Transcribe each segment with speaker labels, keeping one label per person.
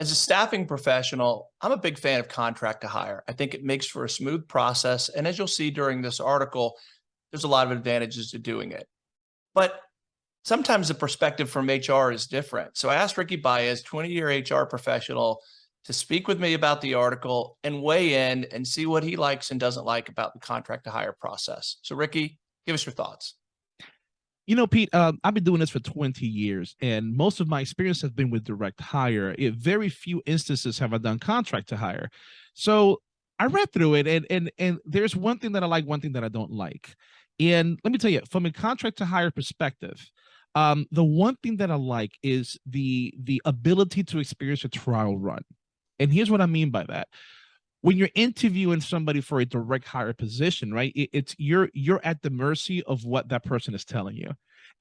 Speaker 1: As a staffing professional, I'm a big fan of contract to hire. I think it makes for a smooth process. And as you'll see during this article, there's a lot of advantages to doing it. But sometimes the perspective from HR is different. So I asked Ricky Baez, 20 year HR professional, to speak with me about the article and weigh in and see what he likes and doesn't like about the contract to hire process. So Ricky, give us your thoughts.
Speaker 2: You know, Pete, um, I've been doing this for 20 years, and most of my experience has been with direct hire. It, very few instances have I done contract to hire. So I read through it, and and and there's one thing that I like, one thing that I don't like. And let me tell you, from a contract to hire perspective, um, the one thing that I like is the the ability to experience a trial run. And here's what I mean by that. When you're interviewing somebody for a direct hire position, right? It, it's you're you're at the mercy of what that person is telling you.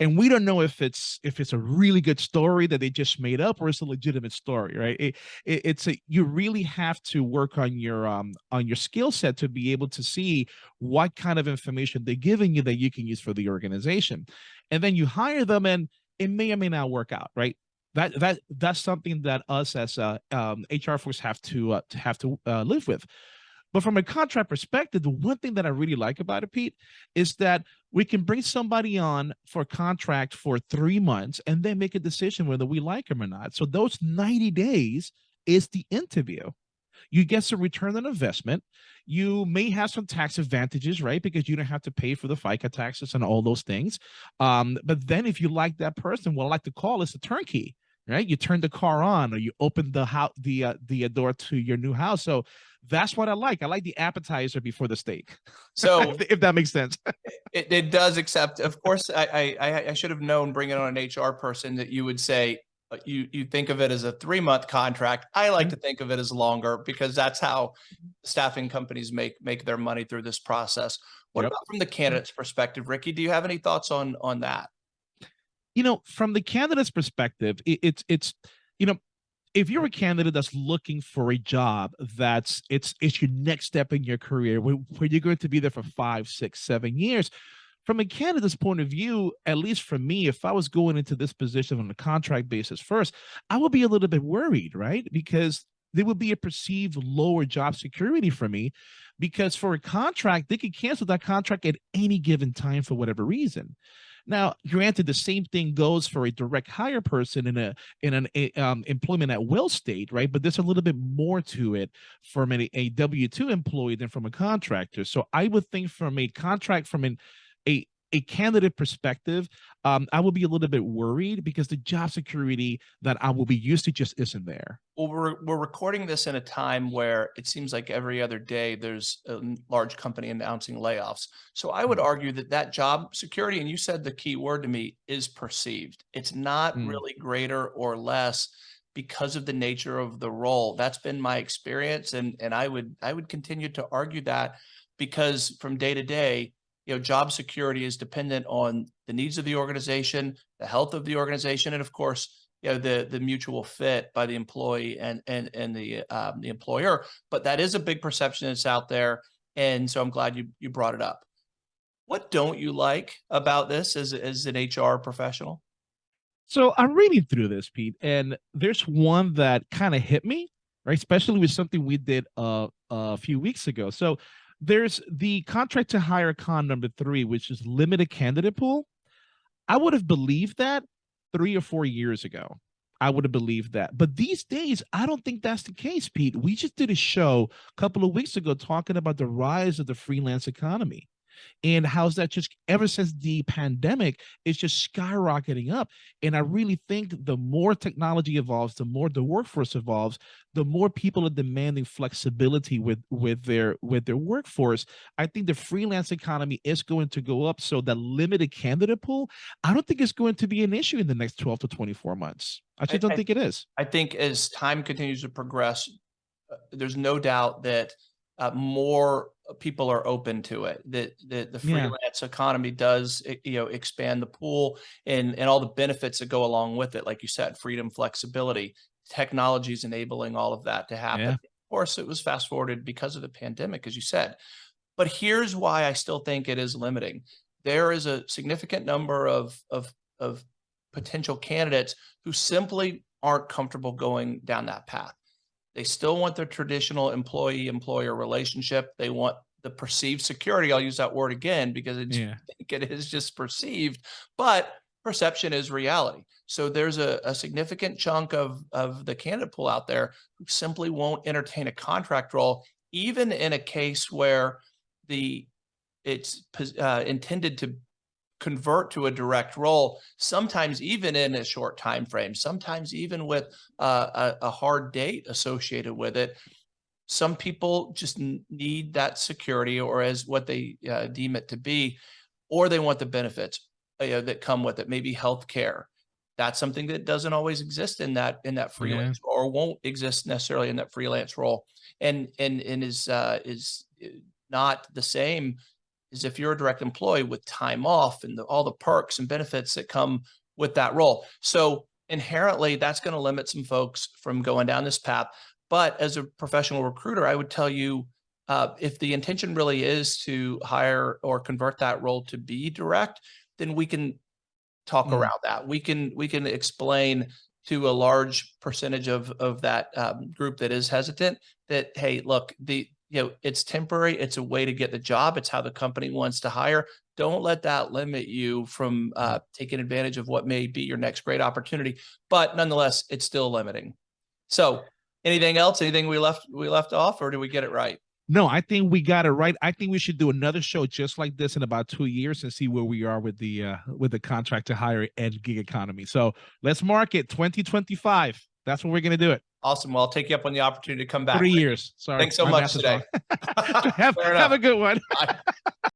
Speaker 2: And we don't know if it's if it's a really good story that they just made up or it's a legitimate story, right? It, it, it's a you really have to work on your um on your skill set to be able to see what kind of information they're giving you that you can use for the organization. And then you hire them and it may or may not work out, right? That that that's something that us as uh, um, HR folks have to uh, have to uh, live with. But from a contract perspective, the one thing that I really like about it, Pete, is that we can bring somebody on for a contract for three months and then make a decision whether we like them or not. So those 90 days is the interview you get some return on investment. You may have some tax advantages, right? Because you don't have to pay for the FICA taxes and all those things. Um, but then if you like that person, what I like to call is a turnkey, right? You turn the car on or you open the house, the, uh, the uh, door to your new house. So that's what I like. I like the appetizer before the steak. So if that makes sense.
Speaker 1: it, it does, except of course I, I, I should have known bringing on an HR person that you would say, Uh, you you think of it as a three month contract. I like mm-hmm. to think of it as longer because that's how mm-hmm. staffing companies make make their money through this process. What yep. about from the mm-hmm. candidate's perspective, Ricky? Do you have any thoughts on on that?
Speaker 2: You know, from the candidate's perspective, it, it's it's you know, if you're a candidate that's looking for a job that's it's it's your next step in your career where, where you're going to be there for five, six, seven years from a candidate's point of view, at least for me, if I was going into this position on a contract basis first, I would be a little bit worried, right? Because there would be a perceived lower job security for me because for a contract, they could cancel that contract at any given time for whatever reason. Now, granted, the same thing goes for a direct hire person in a in an a, um, employment at will state, right? But there's a little bit more to it from a, a W two employee than from a contractor. So I would think from a contract from an a a candidate perspective, um, I will be a little bit worried because the job security that I will be used to just isn't there.
Speaker 1: Well, we're, we're recording this in a time where it seems like every other day there's a large company announcing layoffs. So I would mm. argue that that job security, and you said the key word to me, is perceived. It's not mm. really greater or less because of the nature of the role. That's been my experience. And, and I would I would continue to argue that because from day to day, you know, job security is dependent on the needs of the organization, the health of the organization, and of course, you know, the the mutual fit by the employee and and and the um, the employer. But that is a big perception that's out there, and so I'm glad you you brought it up. What don't you like about this as as an HR professional?
Speaker 2: So I'm reading through this, Pete, and there's one that kind of hit me, right? Especially with something we did uh, a few weeks ago. So there's the contract to hire con number three, which is limited candidate pool. I would have believed that three or four years ago. I would have believed that. But these days, I don't think that's the case, Pete. We just did a show a couple of weeks ago talking about the rise of the freelance economy and how's that just ever since the pandemic it's just skyrocketing up. And i really think the more technology evolves the more the workforce evolves the more people are demanding flexibility with with their with their workforce. I think the freelance economy is going to go up so the limited candidate pool i don't think it's going to be an issue in the next 12 to 24 months. I just don't I, think it is.
Speaker 1: I think as time continues to progress uh, there's no doubt that uh, more people are open to it. That the, the, freelance yeah. economy does you know expand the pool and and all the benefits that go along with it. Like you said, freedom, flexibility, technology is enabling all of that to happen. Yeah. Of course, it was fast forwarded because of the pandemic, as you said. But here's why I still think it is limiting. There is a significant number of of of potential candidates who simply aren't comfortable going down that path. They still want their traditional employee-employer relationship. They want the perceived security. I'll use that word again because it's,
Speaker 2: Yeah.
Speaker 1: I think it is just perceived, but perception is reality. So there's a, a significant chunk of, of the candidate pool out there who simply won't entertain a contract role, even in a case where the it's uh, intended to convert to a direct role sometimes even in a short time frame sometimes even with uh, a, a hard date associated with it. Some people just need that security or as what they uh, deem it to be or they want the benefits uh, that come with it maybe health care that's something that doesn't always exist in that in that freelance or won't exist necessarily in that freelance role. And and and is uh is uh, not the same as if you're a direct employee with time off and the, all the perks and benefits that come with that role so inherently that's going to limit some folks from going down this path but as a professional recruiter i would tell you uh, if the intention really is to hire or convert that role to be direct then we can talk
Speaker 2: Mm.
Speaker 1: around that. We can we can explain to a large percentage of of that um, group that is hesitant that hey, look, the you know it's temporary. It's a way to get the job. It's how the company wants to hire. Don't let that limit you from uh, taking advantage of what may be your next great opportunity. But nonetheless, it's still limiting. So, anything else? Anything we left we left off, or do we get it right?
Speaker 2: No, I think we got it right. I think we should do another show just like this in about two years and see where we are with the uh with the contract to hire and gig economy. So let's mark it 2025. That's when we're gonna do it.
Speaker 1: Awesome. Well, I'll take you up on the opportunity to come back.
Speaker 2: Three years. Sorry.
Speaker 1: Thanks so
Speaker 2: my
Speaker 1: much today.
Speaker 2: have, have a good one.